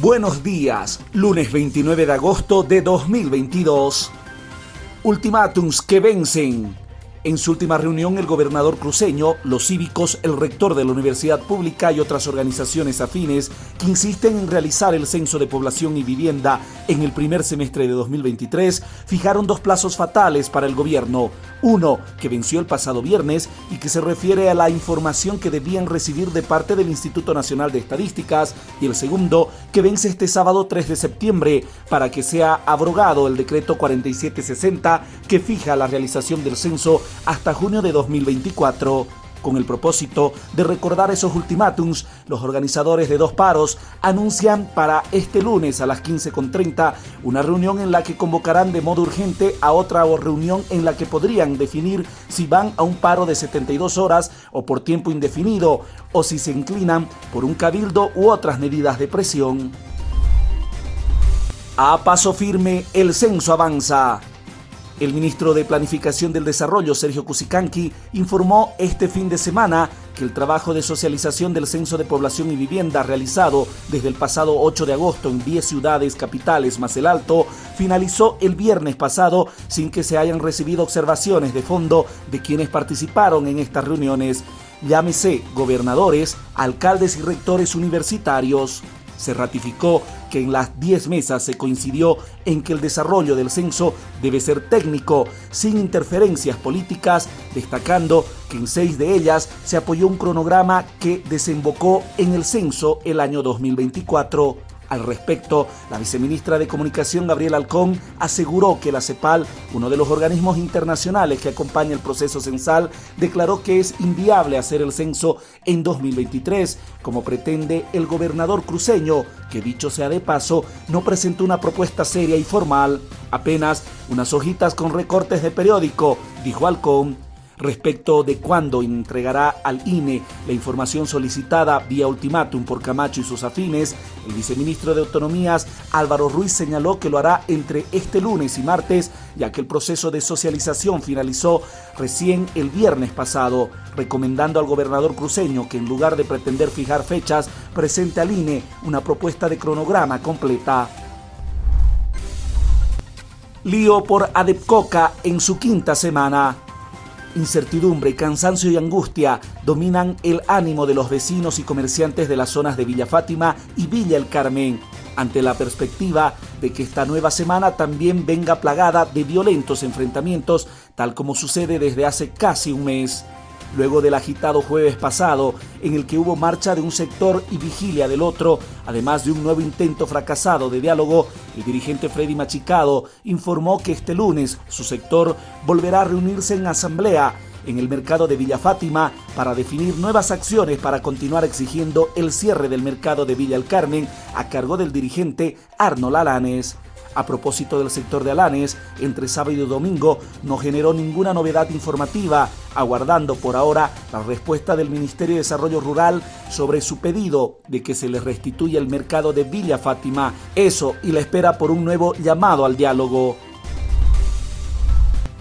Buenos días, lunes 29 de agosto de 2022. Ultimátums que vencen. En su última reunión, el gobernador cruceño, los cívicos, el rector de la universidad pública y otras organizaciones afines que insisten en realizar el censo de población y vivienda en el primer semestre de 2023, fijaron dos plazos fatales para el gobierno. Uno, que venció el pasado viernes y que se refiere a la información que debían recibir de parte del Instituto Nacional de Estadísticas, y el segundo, que vence este sábado 3 de septiembre para que sea abrogado el decreto 4760 que fija la realización del censo hasta junio de 2024. Con el propósito de recordar esos ultimátums, los organizadores de dos paros anuncian para este lunes a las 15.30 una reunión en la que convocarán de modo urgente a otra reunión en la que podrían definir si van a un paro de 72 horas o por tiempo indefinido o si se inclinan por un cabildo u otras medidas de presión. A paso firme, el censo avanza. El ministro de Planificación del Desarrollo, Sergio Cusicanqui, informó este fin de semana que el trabajo de socialización del Censo de Población y Vivienda realizado desde el pasado 8 de agosto en 10 ciudades capitales más el Alto finalizó el viernes pasado sin que se hayan recibido observaciones de fondo de quienes participaron en estas reuniones, llámese gobernadores, alcaldes y rectores universitarios se ratificó que en las 10 mesas se coincidió en que el desarrollo del censo debe ser técnico, sin interferencias políticas, destacando que en seis de ellas se apoyó un cronograma que desembocó en el censo el año 2024. Al respecto, la viceministra de Comunicación, Gabriela Alcón, aseguró que la CEPAL, uno de los organismos internacionales que acompaña el proceso censal, declaró que es inviable hacer el censo en 2023, como pretende el gobernador cruceño, que dicho sea de paso, no presentó una propuesta seria y formal, apenas unas hojitas con recortes de periódico, dijo Alcón respecto de cuándo entregará al INE la información solicitada vía ultimátum por Camacho y sus afines, el viceministro de Autonomías Álvaro Ruiz señaló que lo hará entre este lunes y martes, ya que el proceso de socialización finalizó recién el viernes pasado, recomendando al gobernador cruceño que en lugar de pretender fijar fechas, presente al INE una propuesta de cronograma completa. Lío por Adepcoca en su quinta semana. Incertidumbre, cansancio y angustia dominan el ánimo de los vecinos y comerciantes de las zonas de Villa Fátima y Villa El Carmen, ante la perspectiva de que esta nueva semana también venga plagada de violentos enfrentamientos, tal como sucede desde hace casi un mes luego del agitado jueves pasado, en el que hubo marcha de un sector y vigilia del otro, además de un nuevo intento fracasado de diálogo, el dirigente Freddy Machicado informó que este lunes su sector volverá a reunirse en asamblea en el mercado de Villa Fátima para definir nuevas acciones para continuar exigiendo el cierre del mercado de Villa El Carmen a cargo del dirigente Arnold Alanes. A propósito del sector de Alanes, entre sábado y domingo no generó ninguna novedad informativa, aguardando por ahora la respuesta del Ministerio de Desarrollo Rural sobre su pedido de que se le restituya el mercado de Villa Fátima. Eso y la espera por un nuevo llamado al diálogo.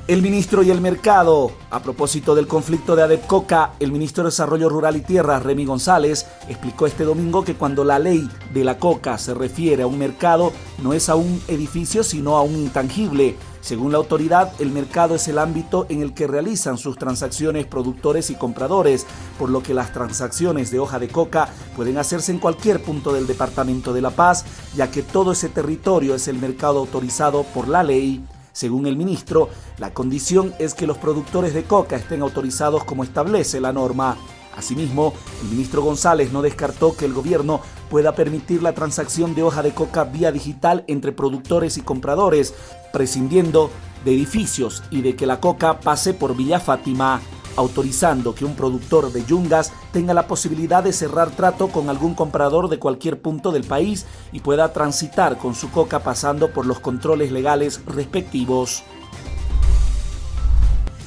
El ministro y el mercado. A propósito del conflicto de Adepcoca, el ministro de Desarrollo Rural y Tierras, Remy González, explicó este domingo que cuando la ley de la coca se refiere a un mercado, no es a un edificio, sino a un intangible. Según la autoridad, el mercado es el ámbito en el que realizan sus transacciones productores y compradores, por lo que las transacciones de hoja de coca pueden hacerse en cualquier punto del Departamento de La Paz, ya que todo ese territorio es el mercado autorizado por la ley. Según el ministro, la condición es que los productores de coca estén autorizados como establece la norma. Asimismo, el ministro González no descartó que el gobierno pueda permitir la transacción de hoja de coca vía digital entre productores y compradores, prescindiendo de edificios y de que la coca pase por Villa Fátima autorizando que un productor de yungas tenga la posibilidad de cerrar trato con algún comprador de cualquier punto del país y pueda transitar con su coca pasando por los controles legales respectivos.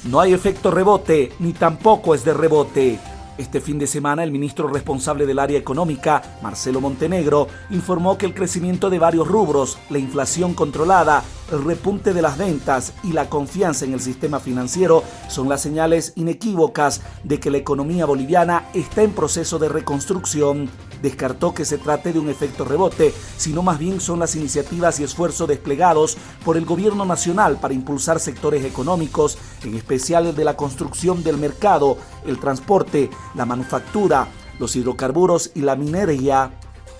No hay efecto rebote, ni tampoco es de rebote. Este fin de semana, el ministro responsable del área económica, Marcelo Montenegro, informó que el crecimiento de varios rubros, la inflación controlada, el repunte de las ventas y la confianza en el sistema financiero son las señales inequívocas de que la economía boliviana está en proceso de reconstrucción. Descartó que se trate de un efecto rebote, sino más bien son las iniciativas y esfuerzos desplegados por el gobierno nacional para impulsar sectores económicos, en especial el de la construcción del mercado, el transporte, la manufactura, los hidrocarburos y la minería.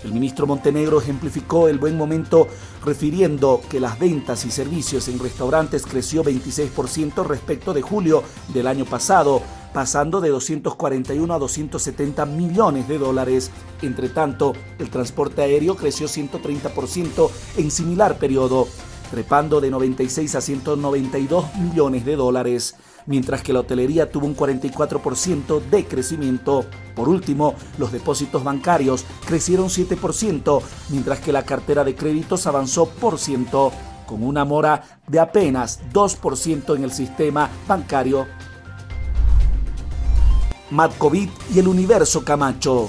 El ministro Montenegro ejemplificó el buen momento refiriendo que las ventas y servicios en restaurantes creció 26% respecto de julio del año pasado, pasando de 241 a 270 millones de dólares. Entre tanto, el transporte aéreo creció 130% en similar periodo, trepando de 96 a 192 millones de dólares mientras que la hotelería tuvo un 44% de crecimiento. Por último, los depósitos bancarios crecieron 7%, mientras que la cartera de créditos avanzó por ciento, con una mora de apenas 2% en el sistema bancario. Matkovic y el universo Camacho.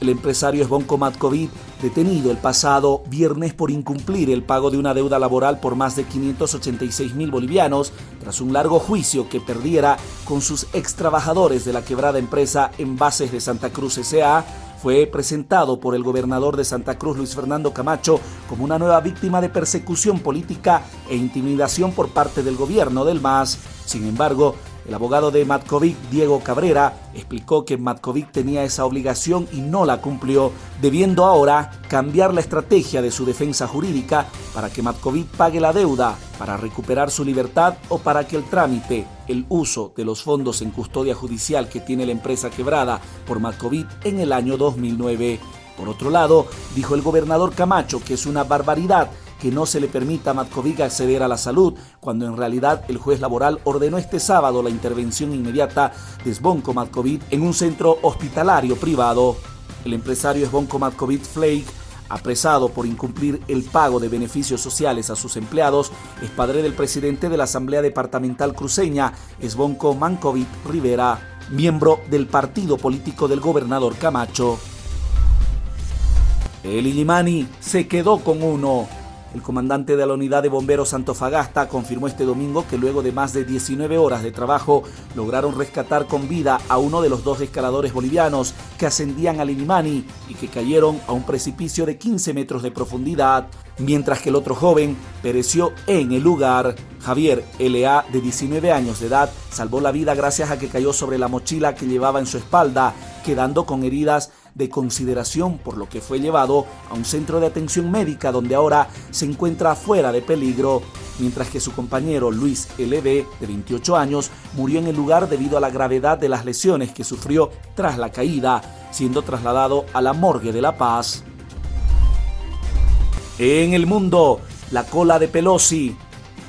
El empresario Esbonco Matkovic detenido el pasado viernes por incumplir el pago de una deuda laboral por más de 586 mil bolivianos tras un largo juicio que perdiera con sus ex trabajadores de la quebrada empresa Envases de Santa Cruz S.A., fue presentado por el gobernador de Santa Cruz, Luis Fernando Camacho, como una nueva víctima de persecución política e intimidación por parte del gobierno del MAS. Sin embargo, el abogado de Matkovic, Diego Cabrera, explicó que Matkovic tenía esa obligación y no la cumplió, debiendo ahora cambiar la estrategia de su defensa jurídica para que Matkovic pague la deuda, para recuperar su libertad o para que el trámite, el uso de los fondos en custodia judicial que tiene la empresa quebrada por Matkovic en el año 2009. Por otro lado, dijo el gobernador Camacho que es una barbaridad que no se le permita a Matkovic acceder a la salud, cuando en realidad el juez laboral ordenó este sábado la intervención inmediata de Sbonko Matkovic en un centro hospitalario privado. El empresario Sbonko Matkovic Flake apresado por incumplir el pago de beneficios sociales a sus empleados, es padre del presidente de la Asamblea Departamental Cruceña, Sbonko Mankovic Rivera, miembro del partido político del gobernador Camacho. El Illimani se quedó con uno. El comandante de la unidad de bomberos Antofagasta confirmó este domingo que luego de más de 19 horas de trabajo lograron rescatar con vida a uno de los dos escaladores bolivianos que ascendían al Inimani y que cayeron a un precipicio de 15 metros de profundidad, mientras que el otro joven pereció en el lugar. Javier L.A., de 19 años de edad, salvó la vida gracias a que cayó sobre la mochila que llevaba en su espalda, quedando con heridas de consideración por lo que fue llevado a un centro de atención médica donde ahora se encuentra fuera de peligro, mientras que su compañero Luis L.B., de 28 años, murió en el lugar debido a la gravedad de las lesiones que sufrió tras la caída, siendo trasladado a la morgue de La Paz. En el mundo, la cola de Pelosi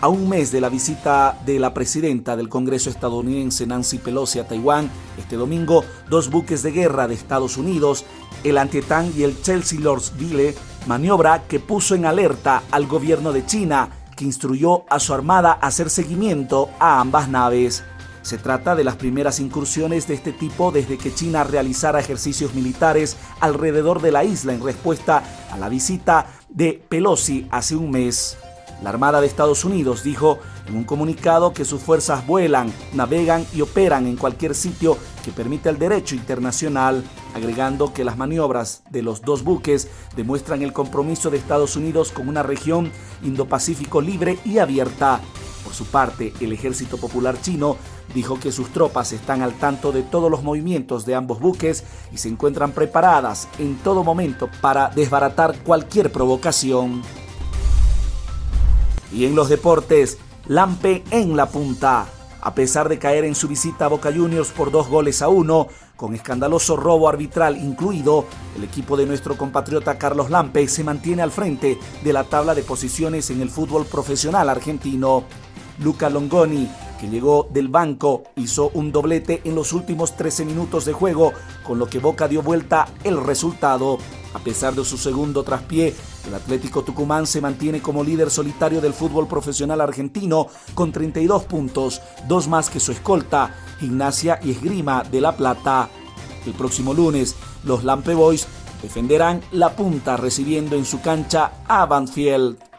a un mes de la visita de la presidenta del Congreso estadounidense Nancy Pelosi a Taiwán, este domingo, dos buques de guerra de Estados Unidos, el Antietam y el Chelsea Lordsville, maniobra que puso en alerta al gobierno de China, que instruyó a su armada a hacer seguimiento a ambas naves. Se trata de las primeras incursiones de este tipo desde que China realizara ejercicios militares alrededor de la isla en respuesta a la visita de Pelosi hace un mes. La Armada de Estados Unidos dijo en un comunicado que sus fuerzas vuelan, navegan y operan en cualquier sitio que permita el derecho internacional, agregando que las maniobras de los dos buques demuestran el compromiso de Estados Unidos con una región Indo-Pacífico libre y abierta. Por su parte, el Ejército Popular Chino dijo que sus tropas están al tanto de todos los movimientos de ambos buques y se encuentran preparadas en todo momento para desbaratar cualquier provocación. Y en los deportes, Lampe en la punta. A pesar de caer en su visita a Boca Juniors por dos goles a uno, con escandaloso robo arbitral incluido, el equipo de nuestro compatriota Carlos Lampe se mantiene al frente de la tabla de posiciones en el fútbol profesional argentino. Luca Longoni, que llegó del banco, hizo un doblete en los últimos 13 minutos de juego, con lo que Boca dio vuelta el resultado. A pesar de su segundo traspié, el Atlético Tucumán se mantiene como líder solitario del fútbol profesional argentino con 32 puntos, dos más que su escolta, Gimnasia y Esgrima de La Plata. El próximo lunes, los Lampe Boys defenderán la punta recibiendo en su cancha a Banfield.